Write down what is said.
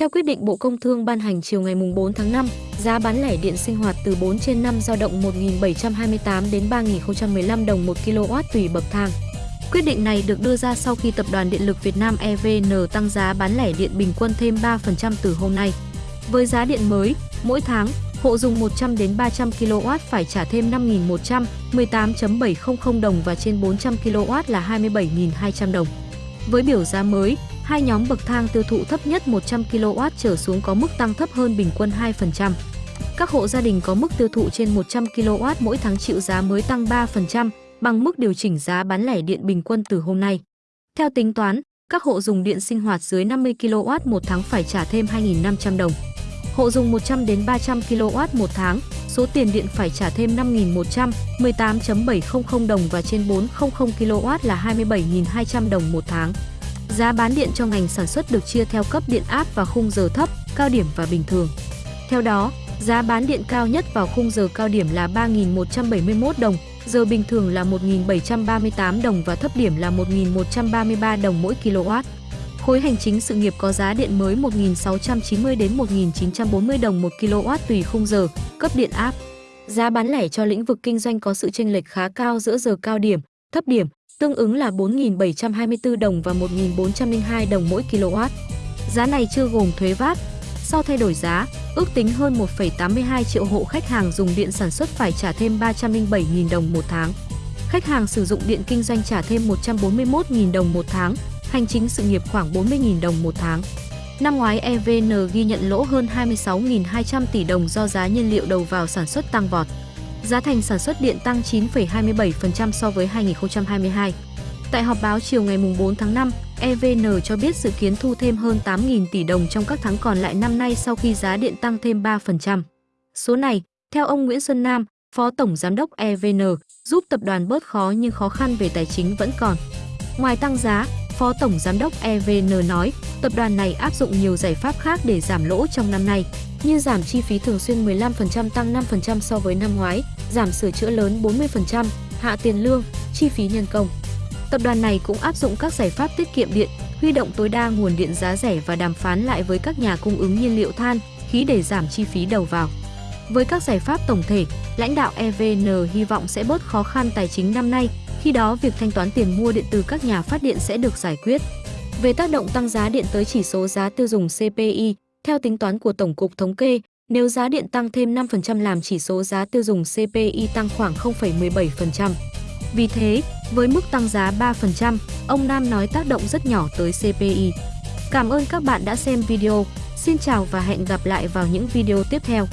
Theo quyết định Bộ Công Thương ban hành chiều ngày 4 tháng 5, giá bán lẻ điện sinh hoạt từ 4 trên 5 dao động 1.728 đến 3.015 đồng 1 kW tùy bậc thang. Quyết định này được đưa ra sau khi Tập đoàn Điện lực Việt Nam EVN tăng giá bán lẻ điện bình quân thêm 3% từ hôm nay. Với giá điện mới, mỗi tháng, hộ dùng 100 đến 300 kW phải trả thêm 5.100, 18.700 đồng và trên 400 kW là 27.200 đồng. Với biểu giá mới, hai nhóm bậc thang tiêu thụ thấp nhất 100 kW trở xuống có mức tăng thấp hơn bình quân 2%. Các hộ gia đình có mức tiêu thụ trên 100 kW mỗi tháng chịu giá mới tăng 3%, bằng mức điều chỉnh giá bán lẻ điện bình quân từ hôm nay. Theo tính toán, các hộ dùng điện sinh hoạt dưới 50 kW một tháng phải trả thêm 2.500 đồng. Hộ dùng 100 đến 300 kW một tháng, số tiền điện phải trả thêm 5.100, 18.700 đồng và trên 400 kW là 27.200 đồng một tháng. Giá bán điện cho ngành sản xuất được chia theo cấp điện áp và khung giờ thấp, cao điểm và bình thường. Theo đó, giá bán điện cao nhất vào khung giờ cao điểm là 3.171 đồng, giờ bình thường là 1.738 đồng và thấp điểm là 1.133 đồng mỗi kW. Khối hành chính sự nghiệp có giá điện mới 1.690 đến 1.940 đồng một kW tùy khung giờ, cấp điện áp. Giá bán lẻ cho lĩnh vực kinh doanh có sự chênh lệch khá cao giữa giờ cao điểm, thấp điểm, tương ứng là 4.724 đồng và 1.402 đồng mỗi kW. Giá này chưa gồm thuế VAT. Sau thay đổi giá, ước tính hơn 1,82 triệu hộ khách hàng dùng điện sản xuất phải trả thêm 307.000 đồng một tháng. Khách hàng sử dụng điện kinh doanh trả thêm 141.000 đồng một tháng, hành chính sự nghiệp khoảng 40.000 đồng một tháng. Năm ngoái EVN ghi nhận lỗ hơn 26.200 tỷ đồng do giá nhiên liệu đầu vào sản xuất tăng vọt. Giá thành sản xuất điện tăng 9,27% so với 2022. Tại họp báo chiều ngày 4 tháng 5, EVN cho biết dự kiến thu thêm hơn 8.000 tỷ đồng trong các tháng còn lại năm nay sau khi giá điện tăng thêm 3%. Số này, theo ông Nguyễn Xuân Nam, Phó Tổng Giám đốc EVN, giúp tập đoàn bớt khó nhưng khó khăn về tài chính vẫn còn. Ngoài tăng giá, Phó Tổng Giám đốc EVN nói, tập đoàn này áp dụng nhiều giải pháp khác để giảm lỗ trong năm nay, như giảm chi phí thường xuyên 15% tăng 5% so với năm ngoái, giảm sửa chữa lớn 40%, hạ tiền lương, chi phí nhân công. Tập đoàn này cũng áp dụng các giải pháp tiết kiệm điện, huy động tối đa nguồn điện giá rẻ và đàm phán lại với các nhà cung ứng nhiên liệu than, khí để giảm chi phí đầu vào. Với các giải pháp tổng thể, lãnh đạo EVN hy vọng sẽ bớt khó khăn tài chính năm nay, khi đó việc thanh toán tiền mua điện từ các nhà phát điện sẽ được giải quyết. Về tác động tăng giá điện tới chỉ số giá tiêu dùng CPI, theo tính toán của Tổng cục Thống kê, nếu giá điện tăng thêm 5% làm chỉ số giá tiêu dùng CPI tăng khoảng 0,17%. Vì thế, với mức tăng giá 3%, ông Nam nói tác động rất nhỏ tới CPI. Cảm ơn các bạn đã xem video. Xin chào và hẹn gặp lại vào những video tiếp theo.